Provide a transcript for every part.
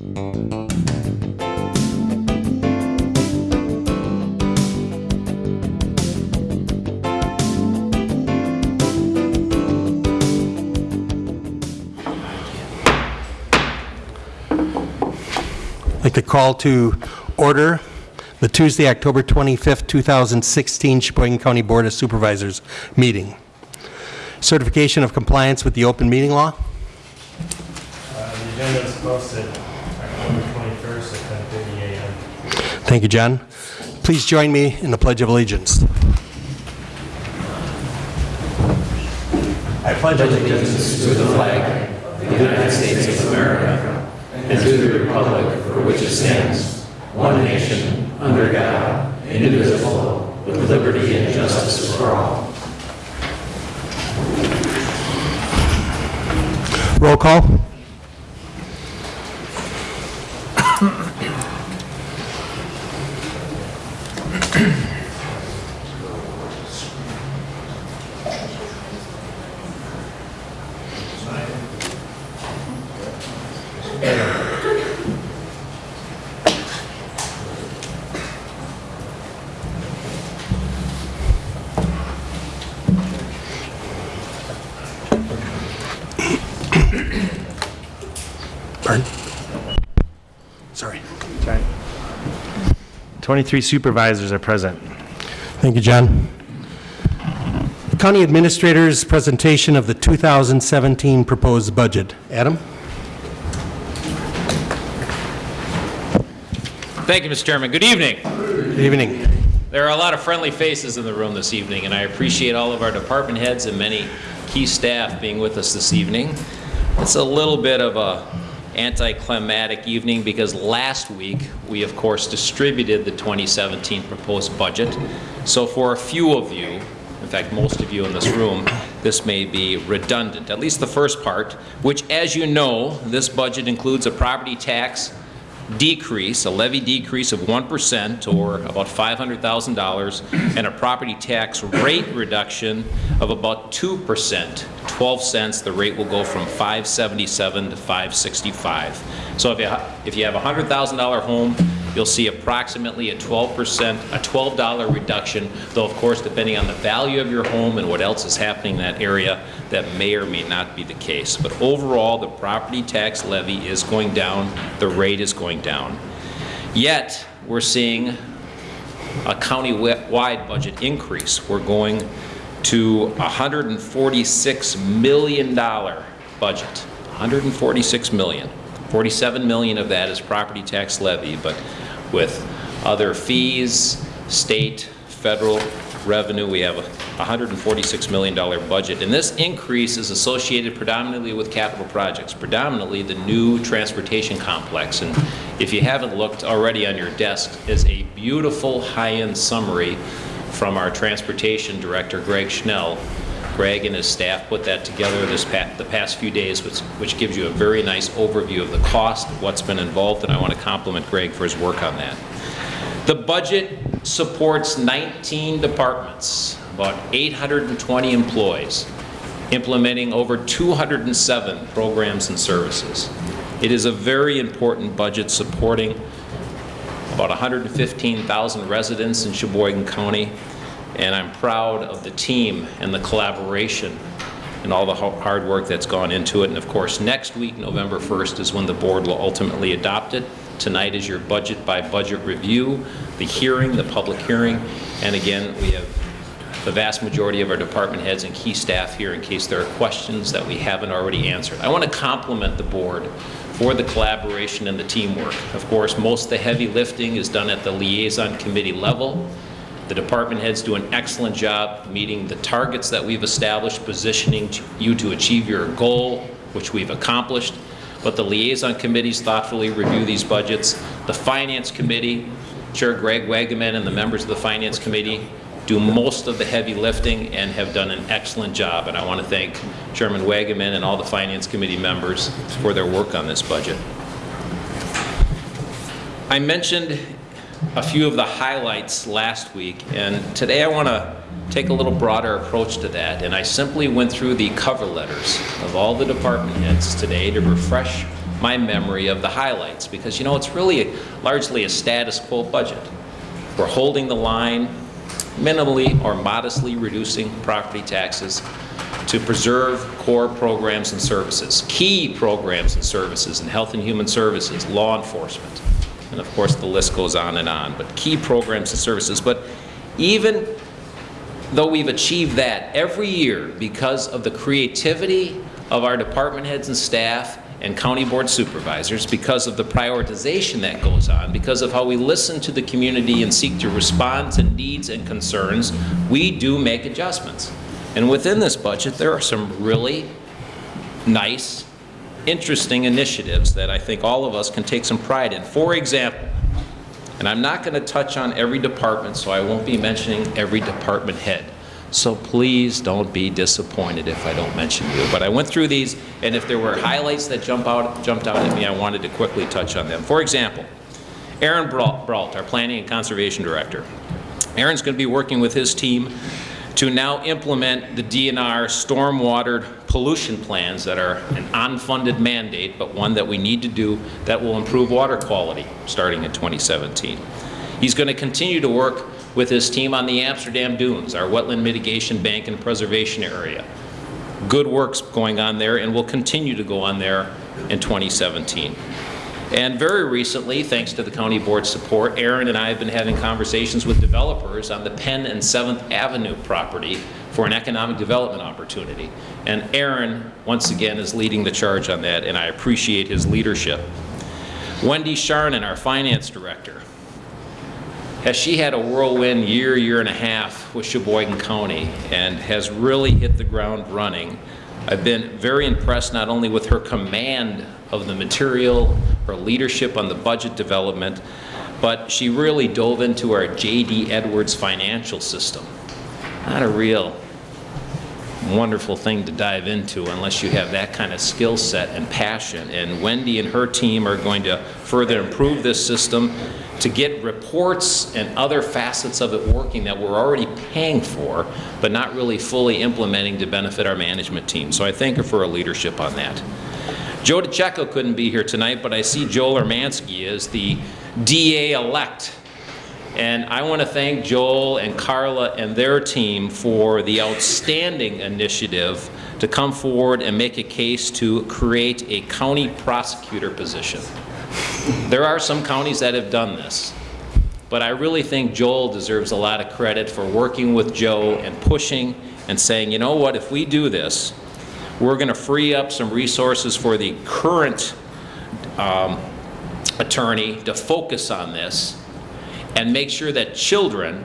I'd like to call to order the Tuesday, October 25th, 2016 Sheboygan County Board of Supervisors meeting. Certification of compliance with the open meeting law. Uh, The agenda is posted October 21st at 10:30 a.m. Thank you, John. Please join me in the Pledge of Allegiance. I pledge allegiance to the flag of the United States of America and to the republic for which it stands, one nation, under God, indivisible, with liberty and justice for all. Roll call. 23 supervisors are present. Thank you, John. County Administrator's presentation of the 2017 proposed budget. Adam? Thank you, Mr. Chairman. Good evening. Good evening. There are a lot of friendly faces in the room this evening, and I appreciate all of our department heads and many key staff being with us this evening. It's a little bit of a anticlimactic evening because last week, we of course distributed the 2017 proposed budget. So for a few of you, in fact, most of you in this room, this may be redundant, at least the first part, which as you know, this budget includes a property tax decrease, a levy decrease of 1% or about $500,000 and a property tax rate reduction of about 2%, 12 cents. The rate will go from 577 to 565. So if you, if you have a $100,000 home, you'll see approximately a 12%, a $12 reduction, though of course depending on the value of your home and what else is happening in that area, that may or may not be the case. But overall, the property tax levy is going down, the rate is going down. Yet, we're seeing a county-wide budget increase. We're going to a $146 million budget, 146 million. 47 million of that is property tax levy, but with other fees, state, federal revenue, we have a $146 million budget. And this increase is associated predominantly with capital projects, predominantly the new transportation complex. And if you haven't looked already on your desk is a beautiful high-end summary from our transportation director, Greg Schnell. Greg and his staff put that together this the past few days, which, which gives you a very nice overview of the cost, what's been involved, and I want to compliment Greg for his work on that. The budget supports 19 departments, about 820 employees, implementing over 207 programs and services. It is a very important budget supporting about 115,000 residents in Sheboygan County, and I'm proud of the team and the collaboration and all the hard work that's gone into it. And of course, next week, November 1st, is when the board will ultimately adopt it. Tonight is your budget by budget review, the hearing, the public hearing, and again, we have the vast majority of our department heads and key staff here in case there are questions that we haven't already answered. I want to compliment the board for the collaboration and the teamwork. Of course, most of the heavy lifting is done at the liaison committee level. The department heads do an excellent job meeting the targets that we've established, positioning you to achieve your goal, which we've accomplished. But the liaison committees thoughtfully review these budgets. The finance committee, Chair Greg Wagaman and the members of the finance committee do most of the heavy lifting and have done an excellent job. And I want to thank Chairman Wagaman and all the finance committee members for their work on this budget. I mentioned a few of the highlights last week, and today I want to take a little broader approach to that. And I simply went through the cover letters of all the department heads today to refresh my memory of the highlights, because, you know, it's really largely a status quo budget. We're holding the line, minimally or modestly reducing property taxes to preserve core programs and services, key programs and services in health and human services, law enforcement, and of course, the list goes on and on, but key programs and services. But even though we've achieved that every year because of the creativity of our department heads and staff and county board supervisors, because of the prioritization that goes on, because of how we listen to the community and seek to respond to needs and concerns, we do make adjustments. And within this budget, there are some really nice, interesting initiatives that I think all of us can take some pride in. For example, and I'm not going to touch on every department, so I won't be mentioning every department head. So please don't be disappointed if I don't mention you. But I went through these, and if there were highlights that jump out, jumped out at me, I wanted to quickly touch on them. For example, Aaron Brault, our Planning and Conservation Director. Aaron's going to be working with his team to now implement the DNR stormwater pollution plans that are an unfunded mandate, but one that we need to do that will improve water quality starting in 2017. He's going to continue to work with his team on the Amsterdam Dunes, our wetland mitigation bank and preservation area. Good work's going on there and will continue to go on there in 2017. And very recently, thanks to the county board's support, Aaron and I have been having conversations with developers on the Penn and 7th Avenue property for an economic development opportunity. And Aaron, once again, is leading the charge on that, and I appreciate his leadership. Wendy Charnon, our finance director, has she had a whirlwind year, year and a half with Sheboygan County and has really hit the ground running. I've been very impressed not only with her command of the material, her leadership on the budget development, but she really dove into our J.D. Edwards financial system. Not a real wonderful thing to dive into unless you have that kind of skill set and passion. And Wendy and her team are going to further improve this system to get reports and other facets of it working that we're already paying for, but not really fully implementing to benefit our management team. So I thank her for her leadership on that. Joe DeCecco couldn't be here tonight, but I see Joel Urmanski as the DA-elect. And I want to thank Joel and Carla and their team for the outstanding initiative to come forward and make a case to create a county prosecutor position. There are some counties that have done this, but I really think Joel deserves a lot of credit for working with Joe and pushing and saying, you know what, if we do this, we're going to free up some resources for the current um, attorney to focus on this and make sure that children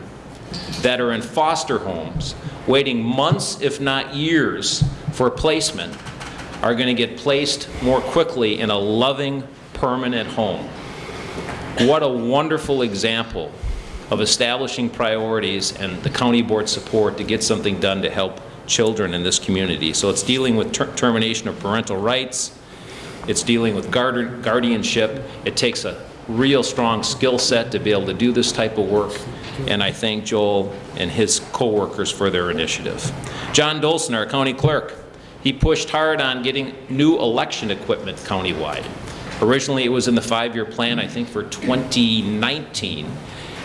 that are in foster homes, waiting months if not years for placement, are going to get placed more quickly in a loving, permanent home. What a wonderful example of establishing priorities and the county board support to get something done to help children in this community. So it's dealing with ter termination of parental rights, it's dealing with guard guardianship. It takes a real strong skill set to be able to do this type of work, and I thank Joel and his co-workers for their initiative. John Dolson, our county clerk, he pushed hard on getting new election equipment countywide. Originally, it was in the five-year plan, I think, for 2019.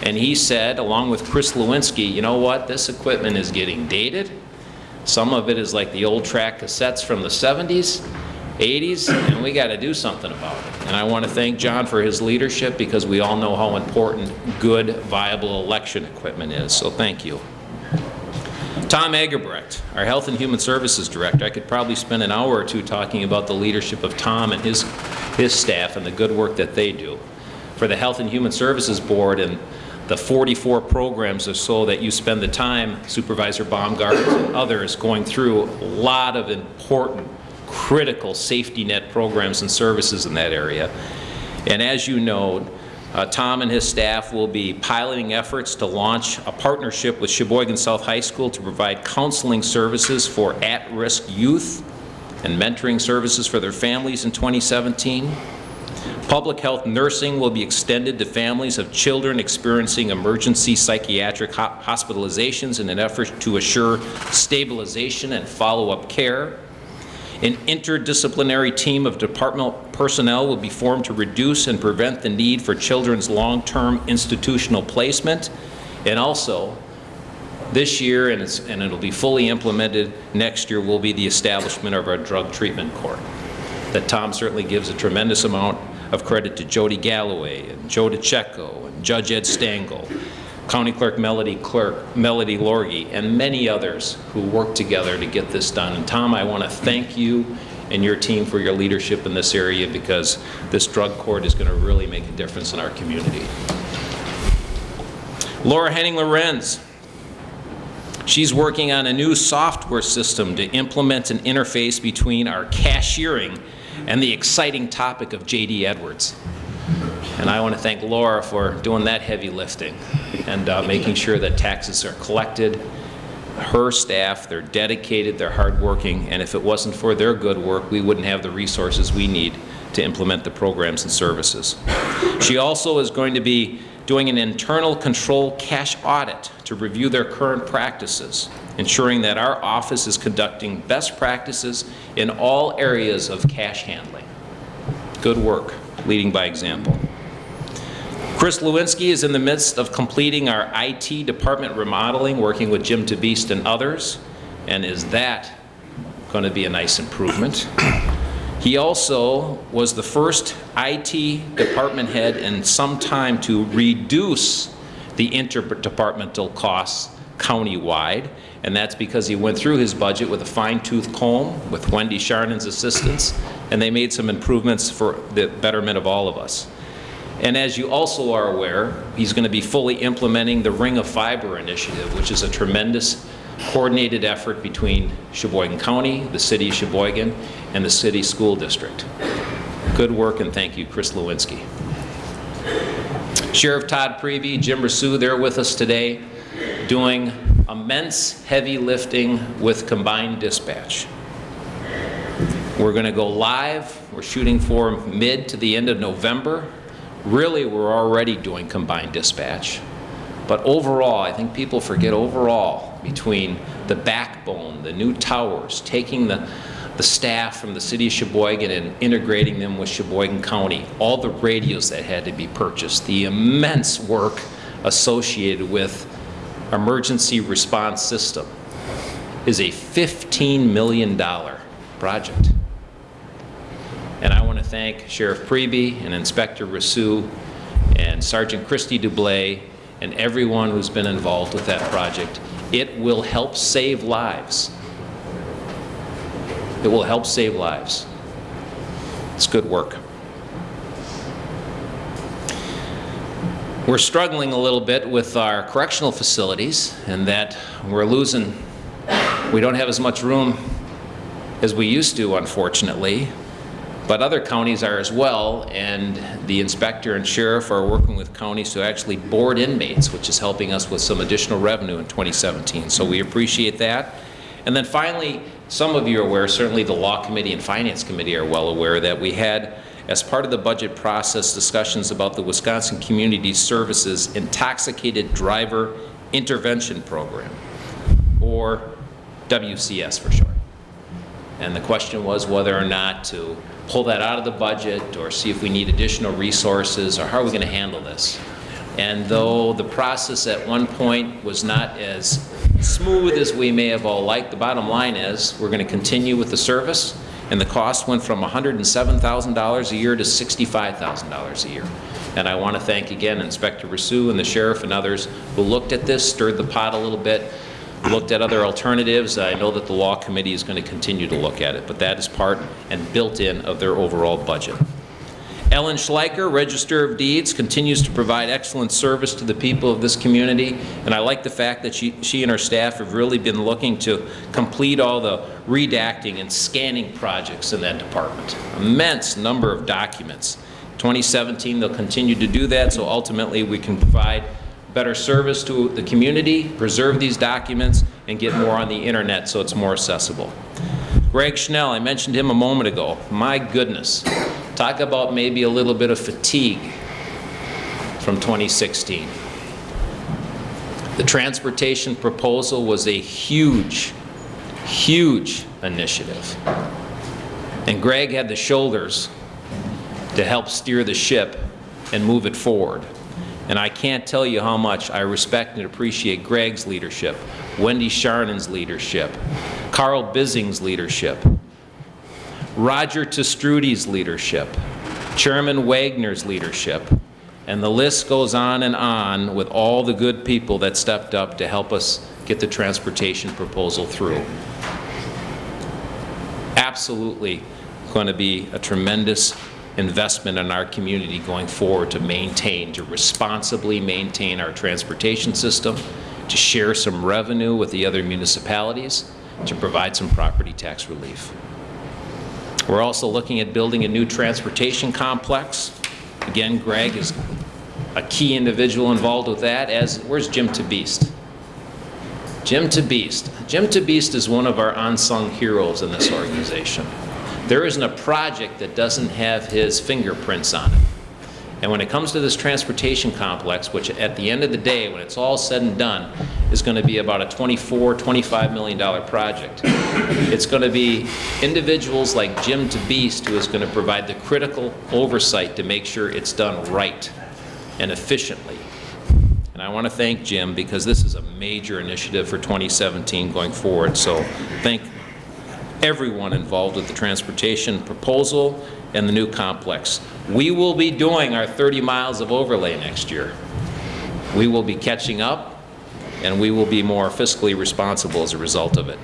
And he said, along with Chris Lewinsky, you know what, this equipment is getting dated. Some of it is like the old track cassettes from the 70s, 80s, and we got to do something about it. And I want to thank John for his leadership because we all know how important good, viable election equipment is. So thank you. Tom Eggebrecht, our Health and Human Services Director. I could probably spend an hour or two talking about the leadership of Tom and his, his staff and the good work that they do. For the Health and Human Services Board and the 44 programs or so that you spend the time, Supervisor Baumgart and others, going through a lot of important, critical safety net programs and services in that area. And as you know, uh, Tom and his staff will be piloting efforts to launch a partnership with Sheboygan South High School to provide counseling services for at-risk youth and mentoring services for their families in 2017. Public health nursing will be extended to families of children experiencing emergency psychiatric ho hospitalizations in an effort to assure stabilization and follow-up care. An interdisciplinary team of departmental personnel will be formed to reduce and prevent the need for children's long-term institutional placement. And also, this year, and it's, and it'll be fully implemented next year, will be the establishment of our drug treatment court. That Tom certainly gives a tremendous amount of credit to Jody Galloway and Joe DeCecco and Judge Ed Stengel, County Clerk Melody Clerk, Melody Lorgy, and many others who worked together to get this done. And Tom, I want to thank you and your team for your leadership in this area because this drug court is going to really make a difference in our community. Laura Henning Lorenz, She's working on a new software system to implement an interface between our cashiering and the exciting topic of J.D. Edwards. And I want to thank Laura for doing that heavy lifting and uh, making sure that taxes are collected. Her staff, they're dedicated, they're hardworking, and if it wasn't for their good work, we wouldn't have the resources we need to implement the programs and services. She also is going to be doing an internal control cash audit to review their current practices, ensuring that our office is conducting best practices in all areas of cash handling. Good work, leading by example. Chris Lewinsky is in the midst of completing our IT department remodeling, working with Jim Tabist and others, and is that going to be a nice improvement? He also was the first IT department head in some time to reduce the interdepartmental costs countywide, and that's because he went through his budget with a fine-tooth comb with Wendy Charnon's assistance, and they made some improvements for the betterment of all of us. And as you also are aware, he's going to be fully implementing the Ring of Fiber initiative, which is a tremendous coordinated effort between Sheboygan County, the city of Sheboygan, and the city school district. Good work and thank you, Chris Lewinsky. Sheriff Todd Prevey, Jim Rousseau, they're with us today doing immense heavy lifting with combined dispatch. We're going to go live. We're shooting for mid to the end of November. Really, we're already doing combined dispatch. But overall, I think people forget overall between the backbone, the new towers, taking the, the staff from the city of Sheboygan and integrating them with Sheboygan County, all the radios that had to be purchased, the immense work associated with emergency response system is a $15 million project. And I want to thank Sheriff Prevey and Inspector Rousseau and Sergeant Christy Dublay and everyone who's been involved with that project. It will help save lives. It will help save lives. It's good work. We're struggling a little bit with our correctional facilities and that we're losing, we don't have as much room as we used to, unfortunately. But other counties are as well, and the inspector and sheriff are working with counties to actually board inmates, which is helping us with some additional revenue in 2017. So we appreciate that. And then finally, some of you are aware, certainly the Law Committee and Finance Committee are well aware, that we had, as part of the budget process, discussions about the Wisconsin Community Services Intoxicated Driver Intervention Program, or WCS for short. And the question was whether or not to pull that out of the budget or see if we need additional resources or how are we going to handle this. And though the process at one point was not as smooth as we may have all liked, the bottom line is we're going to continue with the service and the cost went from $107,000 a year to $65,000 a year. And I want to thank again Inspector Rousseau and the sheriff and others who looked at this, stirred the pot a little bit, looked at other alternatives. I know that the law committee is going to continue to look at it, but that is part and built in of their overall budget. Ellen Schleicher, Register of Deeds, continues to provide excellent service to the people of this community, and I like the fact that she, she and her staff have really been looking to complete all the redacting and scanning projects in that department. Immense number of documents. 2017, they'll continue to do that, so ultimately we can provide better service to the community, preserve these documents, and get more on the internet so it's more accessible. Greg Schnell, I mentioned him a moment ago. My goodness, talk about maybe a little bit of fatigue from 2016. The transportation proposal was a huge, huge initiative. And Greg had the shoulders to help steer the ship and move it forward. And I can't tell you how much I respect and appreciate Greg's leadership, Wendy Charnon's leadership, Carl Bissing's leadership, Roger Te Stroete's leadership, Chairman Wagner's leadership, and the list goes on and on with all the good people that stepped up to help us get the transportation proposal through. Absolutely going to be a tremendous investment in our community going forward to maintain, to responsibly maintain our transportation system, to share some revenue with the other municipalities, to provide some property tax relief. We're also looking at building a new transportation complex. Again, Greg is a key individual involved with that, as, where's Jim Tabeast? Jim Tabeast. Jim Tabeast is one of our unsung heroes in this organization. There isn't a project that doesn't have his fingerprints on it. And when it comes to this transportation complex, which at the end of the day, when it's all said and done, is going to be about a $24, 25 million dollar project. It's going to be individuals like Jim Tabeast who is going to provide the critical oversight to make sure it's done right and efficiently. And I want to thank Jim because this is a major initiative for 2017 going forward. So thank everyone involved with the transportation proposal and the new complex. We will be doing our 30 miles of overlay next year. We will be catching up, and we will be more fiscally responsible as a result of it.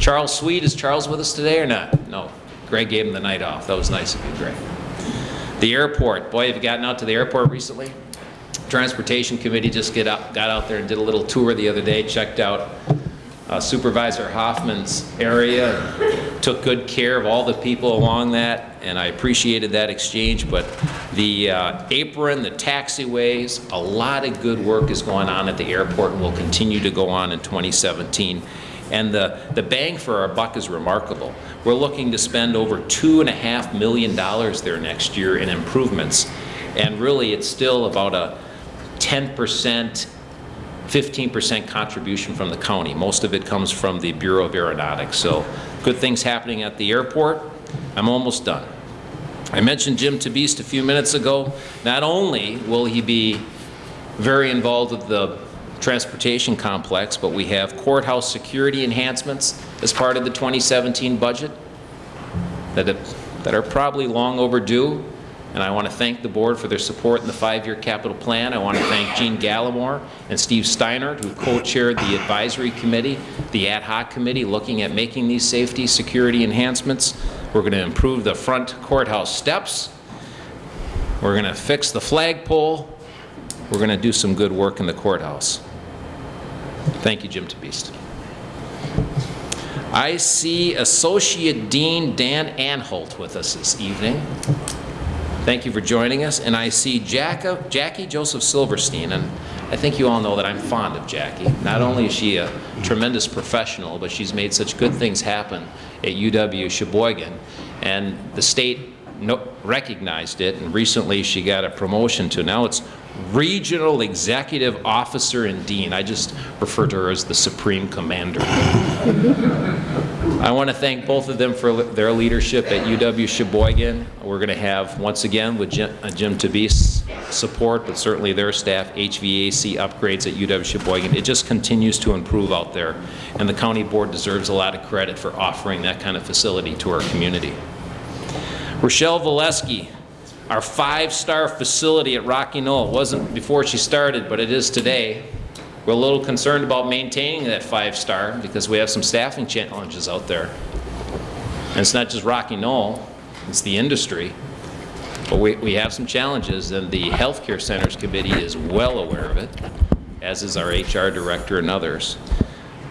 Charles Sweet, is Charles with us today or not? No. Greg gave him the night off. That was nice of you, Greg. The airport. Boy, have you gotten out to the airport recently? Transportation Committee just get out, got out there and did a little tour the other day, checked out uh, Supervisor Hoffman's area, took good care of all the people along that, and I appreciated that exchange, but the uh, apron, the taxiways, a lot of good work is going on at the airport and will continue to go on in 2017. And the, the bang for our buck is remarkable. We're looking to spend over two and a half million dollars there next year in improvements. And really, it's still about a 10%, 15% contribution from the county. Most of it comes from the Bureau of Aeronautics. So good things happening at the airport. I'm almost done. I mentioned Jim Tabeast a few minutes ago. Not only will he be very involved with the transportation complex, but we have courthouse security enhancements as part of the 2017 budget that, that are probably long overdue. And I want to thank the board for their support in the five-year capital plan. I want to thank Gene Gallimore and Steve Steinert, who co-chaired the advisory committee, the ad hoc committee looking at making these safety security enhancements. We're going to improve the front courthouse steps. We're going to fix the flagpole. We're going to do some good work in the courthouse. Thank you, Jim Tabeast. I see Associate Dean Dan Anholt with us this evening. Thank you for joining us. And I see Jacka, Jackie Joseph Silverstein, and I think you all know that I'm fond of Jackie. Not only is she a tremendous professional, but she's made such good things happen at UW Sheboygan. And the state no, recognized it, and recently she got a promotion to now it's Regional Executive Officer and Dean. I just refer to her as the Supreme Commander. I want to thank both of them for their leadership at UW Sheboygan. We're going to have, once again, with Jim, uh, Jim support, but certainly their staff, HVAC upgrades at UW Sheboygan. It just continues to improve out there, and the county board deserves a lot of credit for offering that kind of facility to our community. Rochelle Valesky, our five-star facility at Rocky Knoll. Wasn't before she started, but it is today. We're a little concerned about maintaining that five-star because we have some staffing challenges out there. And it's not just Rocky Knoll, it's the industry. But we, we have some challenges, and the Healthcare Centers Committee is well aware of it, as is our HR director and others.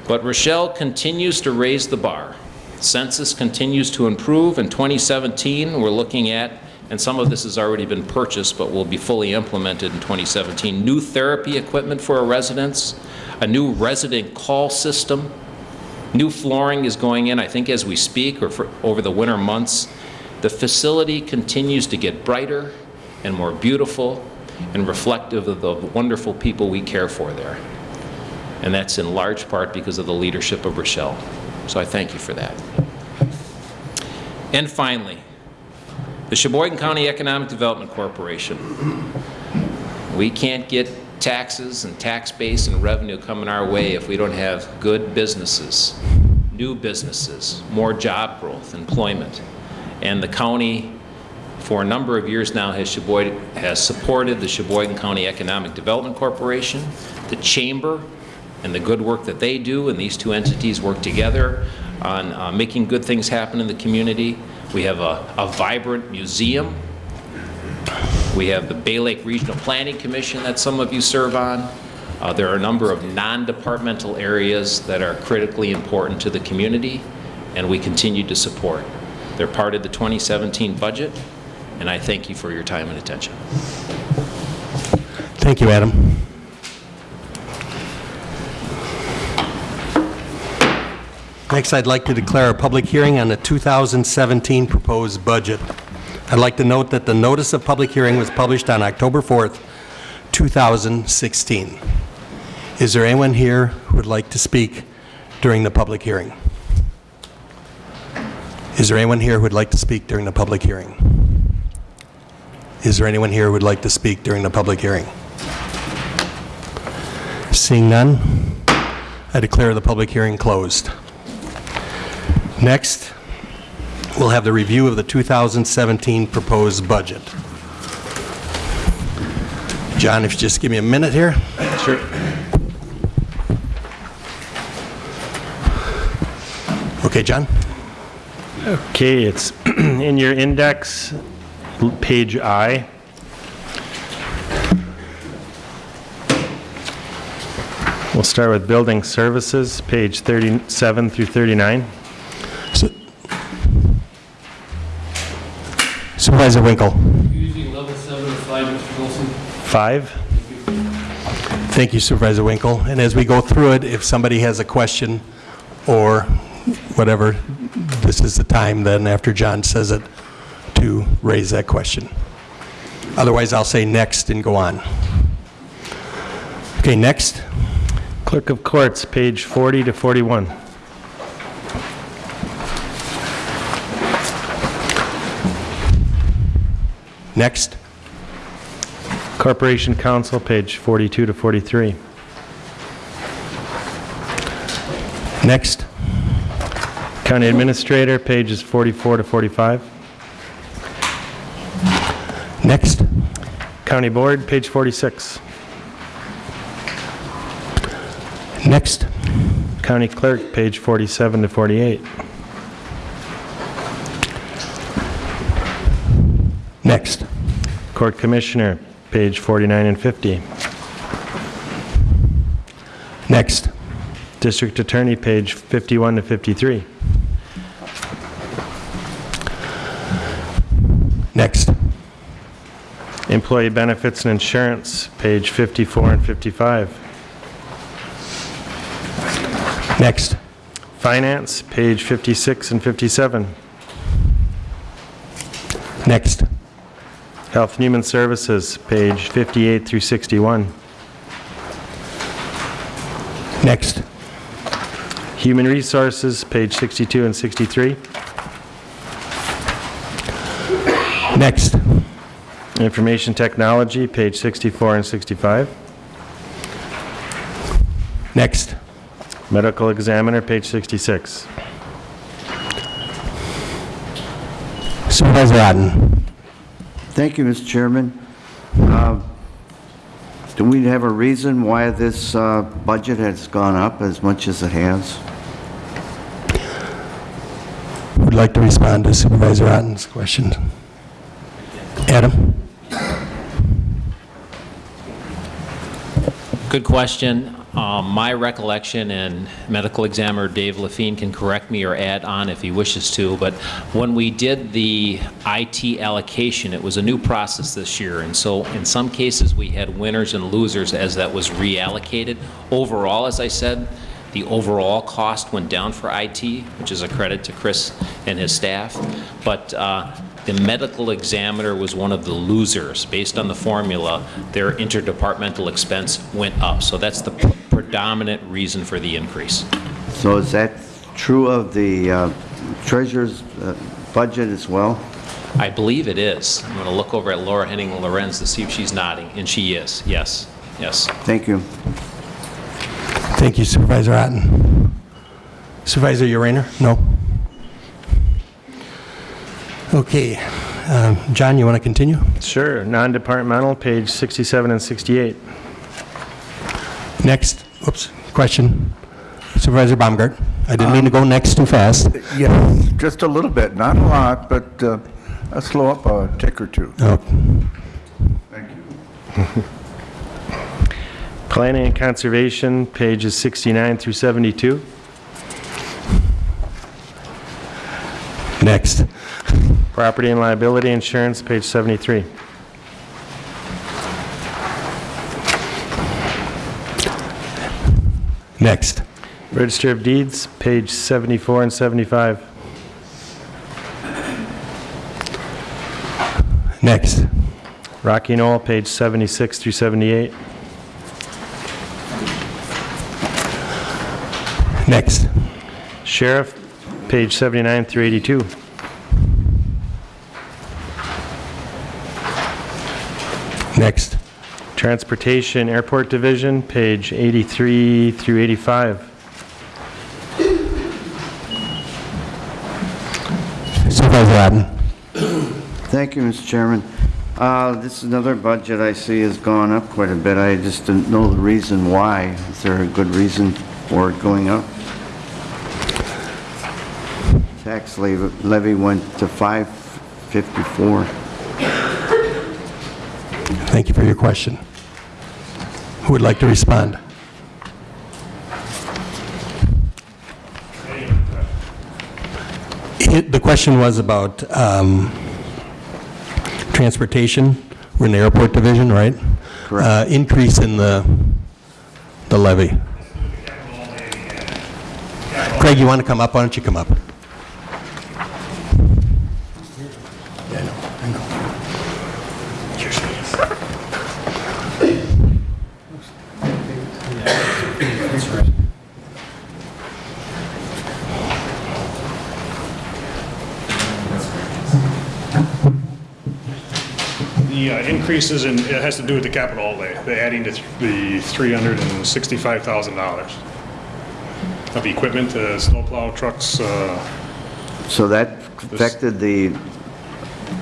But Rochelle continues to raise the bar. Census continues to improve. In 2017, we're looking at and some of this has already been purchased but will be fully implemented in 2017. New therapy equipment for our residents, a new resident call system, new flooring is going in, I think as we speak or over the winter months. The facility continues to get brighter and more beautiful and reflective of the wonderful people we care for there. And that's in large part because of the leadership of Rochelle. So I thank you for that. And finally, the Sheboygan County Economic Development Corporation. We can't get taxes and tax base and revenue coming our way if we don't have good businesses, new businesses, more job growth, employment. And the county, for a number of years now, has has supported the Sheboygan County Economic Development Corporation, the Chamber, and the good work that they do, and these two entities work together on uh, making good things happen in the community. We have a a vibrant museum we have the Bay Lake Regional Planning Commission that some of you serve on. Uh, There are a number of non-departmental areas that are critically important to the community, and we continue to support. They're part of the 2017 budget, and I thank you for your time and attention. Thank you, Adam. Next, I'd like to declare a public hearing on the 2017 proposed budget. I'd like to note that the notice of public hearing was published on October 4th, 2016. Is there anyone here who would like to speak during the public hearing? Is there anyone here who would like to speak during the public hearing? Is there anyone here who would like to speak during the public hearing? Seeing none, I declare the public hearing closed. Next, we'll have the review of the 2017 proposed budget. John, if you just give me a minute here. Sure. Okay, John? Okay, it's in your index, page I. We'll start with building services, page 37 through 39. Su- Supervisor Winkle. Using level seven of five, Mr. Wilson. Five? Thank you Supervisor Winkle. And as we go through it, if somebody has a question or whatever, this is the time then, after John says it, to raise that question. Otherwise, I'll say next and go on. Okay, next. Clerk of Courts, page 40 to 41. Next. Corporation Counsel, page 42 to 43. Next. County Administrator, pages 44 to 45. Next. County Board, page 46. Next. County Clerk, page 47 to 48. Next. Court Commissioner, page 49 and 50. Next. District Attorney, page 51 to 53. Next. Employee Benefits and Insurance, page 54 and 55. Next. Finance, page 56 and 57. Next. Health and Human Services, page 58 through 61. Next. Human Resources, page 62 and 63. Next. Information Technology, page 64 and 65. Next. Medical Examiner, page 66. Supervisor Otten. Thank you, Mr. Chairman. Uh, Do we have a reason why this uh, budget has gone up as much as it has? Would like to respond to Supervisor Otten's question. Adam? Good question. Um, My recollection, and medical examiner Dave Lafine can correct me or add on if he wishes to, but when we did the IT allocation, it was a new process this year, and so in some cases, we had winners and losers as that was reallocated. Overall, as I said, the overall cost went down for IT, which is a credit to Chris and his staff, but uh, the medical examiner was one of the losers. Based on the formula, their interdepartmental expense went up. So that's the predominant reason for the increase. So is that true of the uh, treasurer's uh, budget as well? I believe it is. I'm going to look over at Laura Henning Lorenz to see if she's nodding, and she is, yes, yes. Thank you. Thank you Supervisor Otten. Supervisor Uraner? No? Okay. Um, John, you want to continue? Sure, non-departmental, page 67 and 68. Next, oops, question. Supervisor Baumgart? I didn't mean to go next too fast. Yeah, just a little bit, not a lot, but uh, I'll slow up a tick or two. Oh, Thank you. Planning and conservation, pages 69 through 72. Next. Property and liability insurance, page 73. Next. Register of deeds, page 74 and 75. Next. Rocky Knoll, page 76 through 78. Next. Sheriff, page 79 through 82. Next. Transportation Airport Division, page 83 through 85. Supervisor Otten? Thank you, Mr. Chairman. Uh, This is another budget I see has gone up quite a bit. I just didn't know the reason why. Is there a good reason for it going up? Tax levy levy went to 554. Thank you for your question. Who would like to respond? It- The question was about um, transportation. We're in the airport division, right? Correct. Uh, Increase in the the levy. Craig, you want to come up? Why don't you come up? Yeah, I know, I know. Here's me. The uh, increases in, it has to do with the capital outlay, the adding to th- the $365,000 of equipment, uh, snowplow trucks, uh, So that affected the,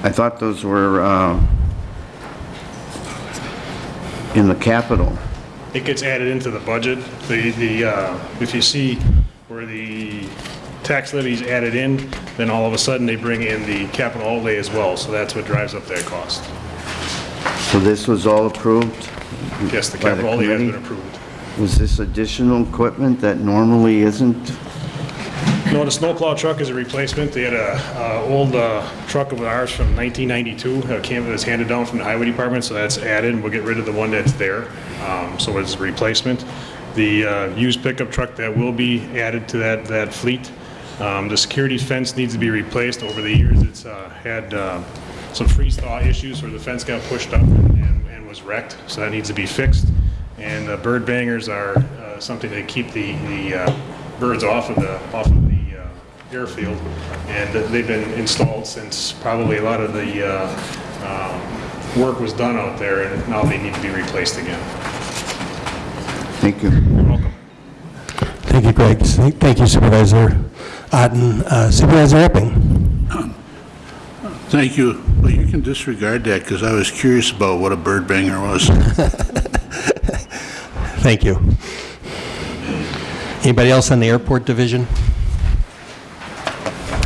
I thought those were uh, in the capital. it gets added into the budget. The, the, uh, if you see where the tax levy's added in, then all of a sudden they bring in the capital outlay as well, so that's what drives up that cost. So this was all approved? Yes, the by capital has been approved. Was this additional equipment that normally isn't? No, the snowplow truck is a replacement. They had a, uh, old, uh, truck of ours from 1992, uh, came, it was handed down from the highway department, so that's added, and we'll get rid of the one that's there. Um, so it's a replacement. The, uh, used pickup truck that will be added to that, that fleet. Um, the security fence needs to be replaced. Over the years, it's, uh, had, uh, some freeze thaw issues where the fence got pushed up and, and was wrecked, so that needs to be fixed. And uh, bird bangers are uh, something that keep the, the uh, birds off of the, off of the uh, airfield. And they've been installed since probably a lot of the uh, um, work was done out there, and now they need to be replaced again. Thank you. You're welcome. Thank you, Greg. Thank you Supervisor Otten. Uh, Supervisor Epping? Thank you, but you can disregard that, because I was curious about what a bird banger was. Thank you. Anybody else on the airport division?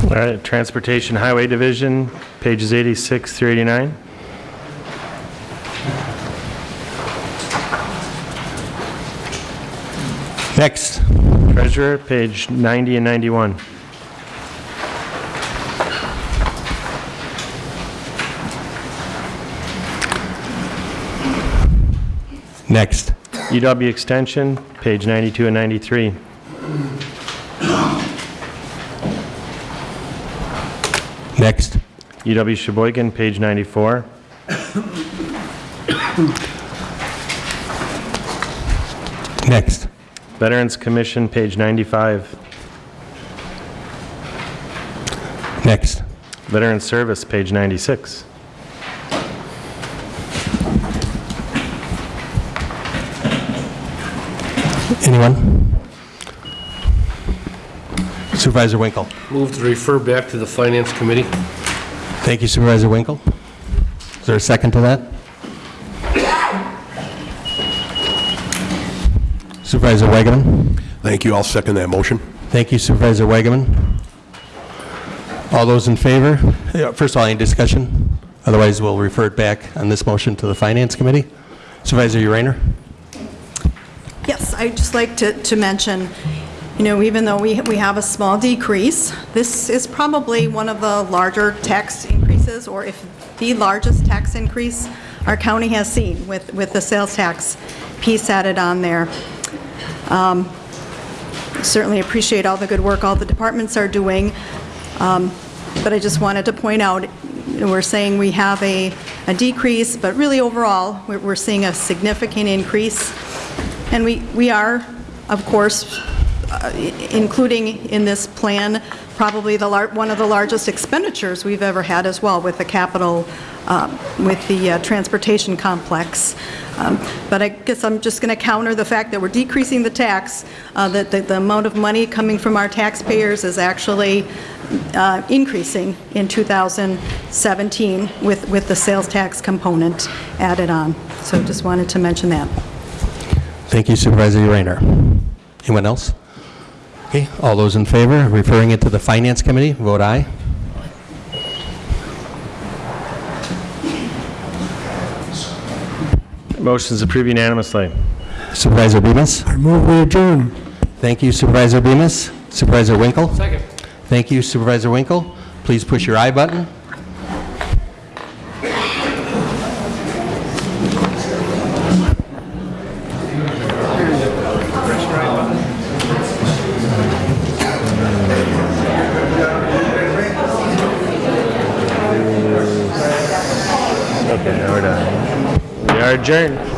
All right, Transportation Highway Division, pages 86 through 89. Next. Treasurer, page 90 and 91. Next. UW Extension, page 92 and 93. Next. UW Sheboygan, page 94. Next. Veterans Commission, page 95. Next. Veterans Service, page 96. Anyone? Supervisor Winkle. Move to refer back to the Finance Committee. Thank you Supervisor Winkle. Is there a second to that? Supervisor Wagaman. Thank you. I'll second that motion. Thank you Supervisor Wagaman. All those in favor? First of all, any discussion? Otherwise, we'll refer it back on this motion to the Finance Committee. Supervisor Urainer? I'd just like to, to mention, you know, even though we, we have a small decrease, this is probably one of the larger tax increases, or if the largest tax increase our county has seen with, with the sales tax piece added on there. Um, Certainly appreciate all the good work all the departments are doing, Um, but I just wanted to point out, we're saying we have a, a decrease, but really overall, we're, we're seeing a significant increase. And we, we are, of course, uh, including in this plan, probably the, one of the largest expenditures we've ever had as well with the capital, um, with the uh, transportation complex. Um, But I guess I'm just going to counter the fact that we're decreasing the tax, uh, that the the amount of money coming from our taxpayers is actually uh, increasing in 2017 with, with the sales tax component added on. So just wanted to mention that. Thank you Supervisor Urainer. Anyone else? Okay, all those in favor, of referring it to the Finance Committee, vote aye. Motion's approved unanimously. Supervisor Bemis? I move we adjourn. Thank you Supervisor Bemis. Supervisor Winkle? Second. Thank you Supervisor Winkle. Please push your aye button. Okay,